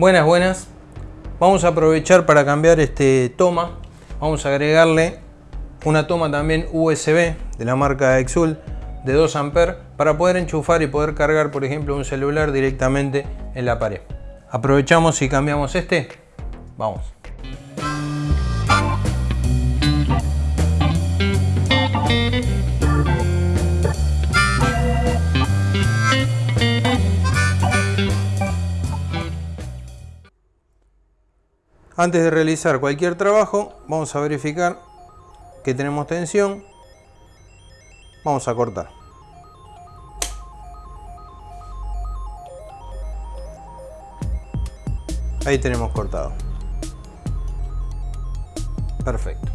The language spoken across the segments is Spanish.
Buenas, buenas. Vamos a aprovechar para cambiar este toma. Vamos a agregarle una toma también USB de la marca Exul de 2 A para poder enchufar y poder cargar, por ejemplo, un celular directamente en la pared. Aprovechamos y cambiamos este. Vamos. Antes de realizar cualquier trabajo, vamos a verificar que tenemos tensión. Vamos a cortar. Ahí tenemos cortado. Perfecto.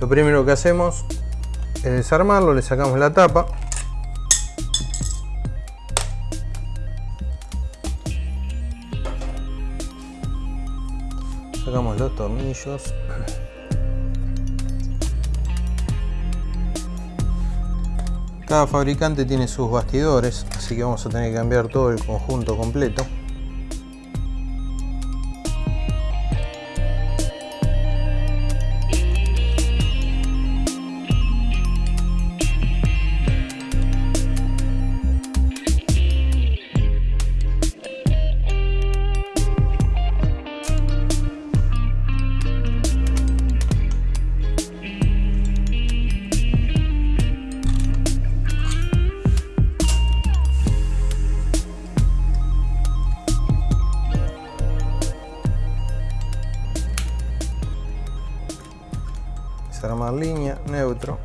Lo primero que hacemos es desarmarlo, le sacamos la tapa. Sacamos los tornillos. Cada fabricante tiene sus bastidores, así que vamos a tener que cambiar todo el conjunto completo. Desarmar línea, neutro.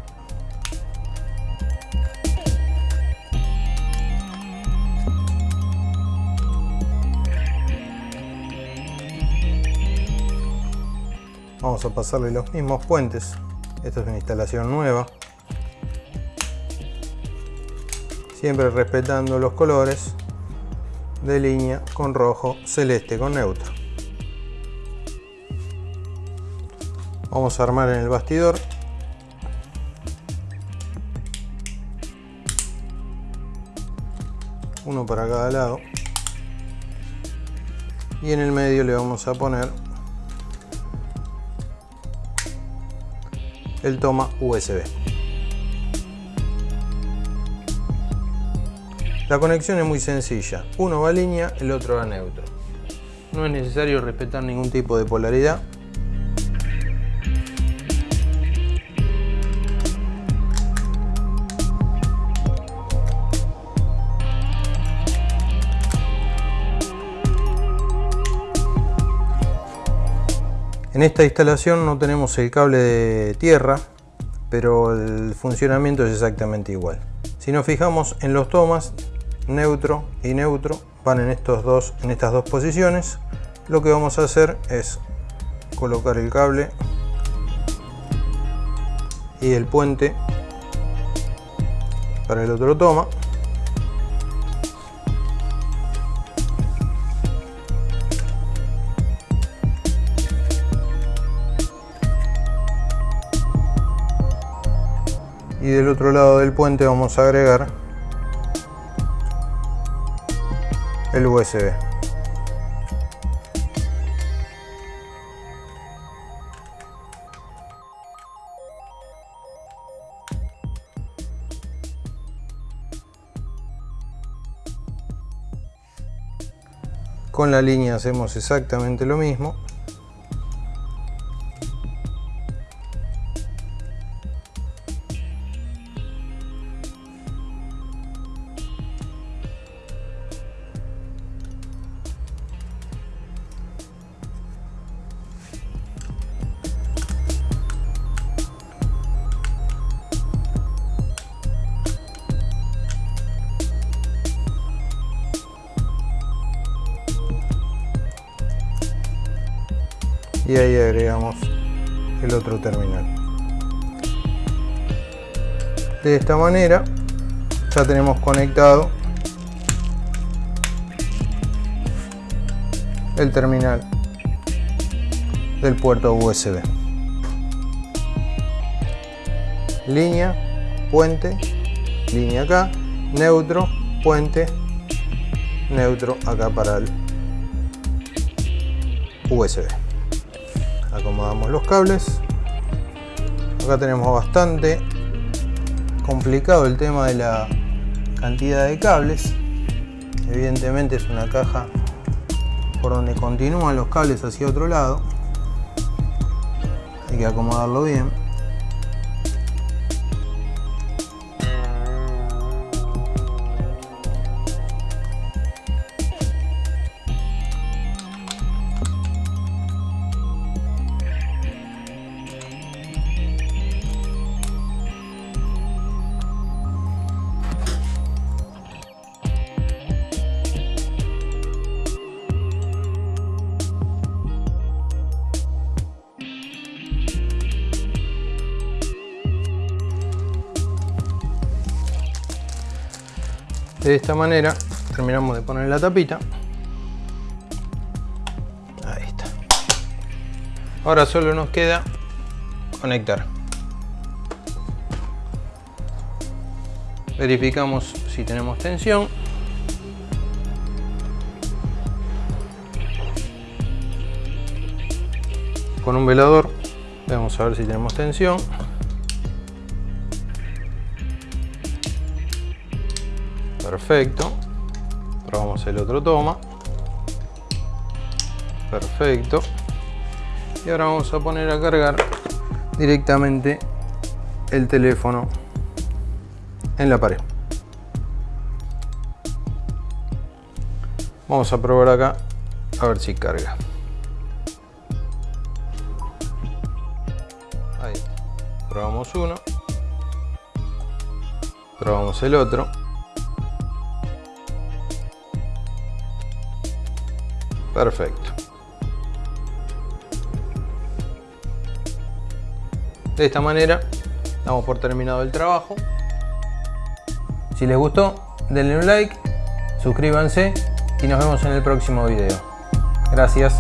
Vamos a pasarle los mismos puentes. Esta es una instalación nueva. Siempre respetando los colores de línea con rojo, celeste con neutro. Vamos a armar en el bastidor. Uno para cada lado. Y en el medio le vamos a poner el toma USB. La conexión es muy sencilla. Uno va a línea, el otro va a neutro. No es necesario respetar ningún tipo de polaridad. En esta instalación no tenemos el cable de tierra, pero el funcionamiento es exactamente igual. Si nos fijamos en los tomas, neutro y neutro van en, estos dos, en estas dos posiciones. Lo que vamos a hacer es colocar el cable y el puente para el otro toma. Y del otro lado del puente vamos a agregar el USB. Con la línea hacemos exactamente lo mismo. Y ahí agregamos el otro terminal de esta manera ya tenemos conectado el terminal del puerto USB línea puente línea acá neutro puente neutro acá para el USB. Acomodamos los cables. Acá tenemos bastante complicado el tema de la cantidad de cables. Evidentemente es una caja por donde continúan los cables hacia otro lado. Hay que acomodarlo bien. De esta manera terminamos de poner la tapita. Ahí está. Ahora solo nos queda conectar. Verificamos si tenemos tensión. Con un velador vamos a ver si tenemos tensión. Perfecto. Probamos el otro toma. Perfecto. Y ahora vamos a poner a cargar directamente el teléfono en la pared. Vamos a probar acá a ver si carga. Ahí. Probamos uno. Probamos el otro. Perfecto. De esta manera damos por terminado el trabajo. Si les gustó, denle un like, suscríbanse y nos vemos en el próximo video. Gracias.